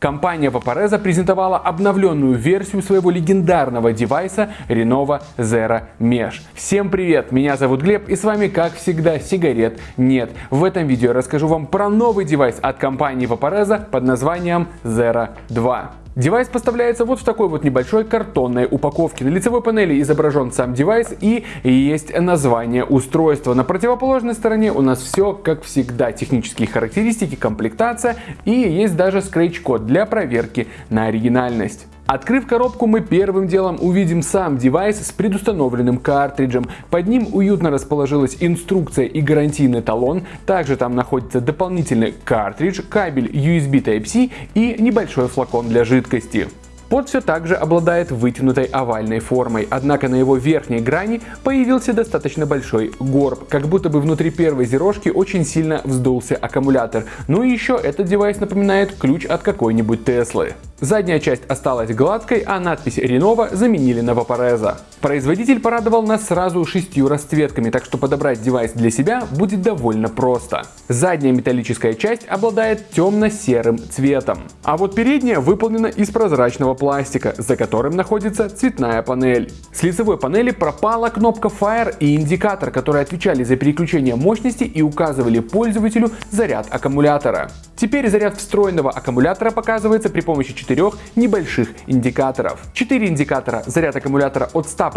Компания Vaporesso презентовала обновленную версию своего легендарного девайса Renova Zero Mesh. Всем привет, меня зовут Глеб и с вами как всегда сигарет нет. В этом видео я расскажу вам про новый девайс от компании Vaporesso под названием Zero 2. Девайс поставляется вот в такой вот небольшой картонной упаковке. На лицевой панели изображен сам девайс и есть название устройства. На противоположной стороне у нас все как всегда. Технические характеристики, комплектация и есть даже скретч-код для проверки на оригинальность. Открыв коробку, мы первым делом увидим сам девайс с предустановленным картриджем. Под ним уютно расположилась инструкция и гарантийный талон. Также там находится дополнительный картридж, кабель USB Type-C и небольшой флакон для жидкости. Под все также обладает вытянутой овальной формой, однако на его верхней грани появился достаточно большой горб, как будто бы внутри первой зерожки очень сильно вздулся аккумулятор. Ну и еще этот девайс напоминает ключ от какой-нибудь Теслы. Задняя часть осталась гладкой, а надпись Renova заменили на Vaporeza. Производитель порадовал нас сразу шестью расцветками, так что подобрать девайс для себя будет довольно просто. Задняя металлическая часть обладает темно-серым цветом, а вот передняя выполнена из прозрачного пластика, за которым находится цветная панель. С лицевой панели пропала кнопка Fire и индикатор, которые отвечали за переключение мощности и указывали пользователю заряд аккумулятора. Теперь заряд встроенного аккумулятора показывается при помощи четырех небольших индикаторов. 4 индикатора заряд аккумулятора от 100%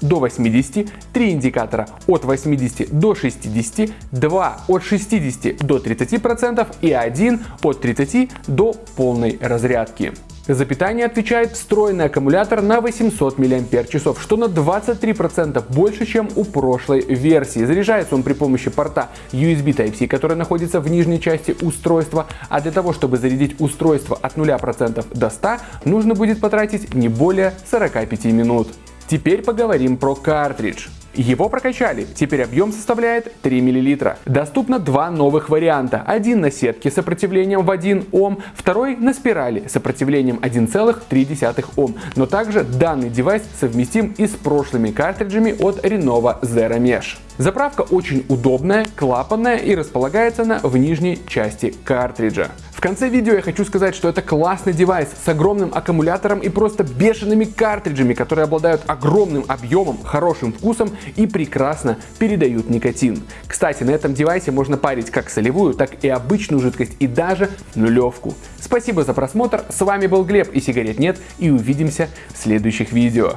до 80%, 3 индикатора от 80 до 60%, 2 от 60 до 30% и 1 от 30 до полной разрядки. За питание отвечает встроенный аккумулятор на 800 мАч, что на 23% больше, чем у прошлой версии. Заряжается он при помощи порта USB Type-C, который находится в нижней части устройства, а для того, чтобы зарядить устройство от 0% до 100, нужно будет потратить не более 45 минут. Теперь поговорим про картридж. Его прокачали, теперь объем составляет 3 мл. Доступно два новых варианта. Один на сетке с сопротивлением в 1 Ом, второй на спирали с сопротивлением 1,3 Ом. Но также данный девайс совместим и с прошлыми картриджами от Renova Zero Mesh. Заправка очень удобная, клапанная и располагается она в нижней части картриджа конце видео я хочу сказать, что это классный девайс с огромным аккумулятором и просто бешеными картриджами, которые обладают огромным объемом, хорошим вкусом и прекрасно передают никотин. Кстати, на этом девайсе можно парить как солевую, так и обычную жидкость и даже нулевку. Спасибо за просмотр, с вами был Глеб и сигарет нет и увидимся в следующих видео.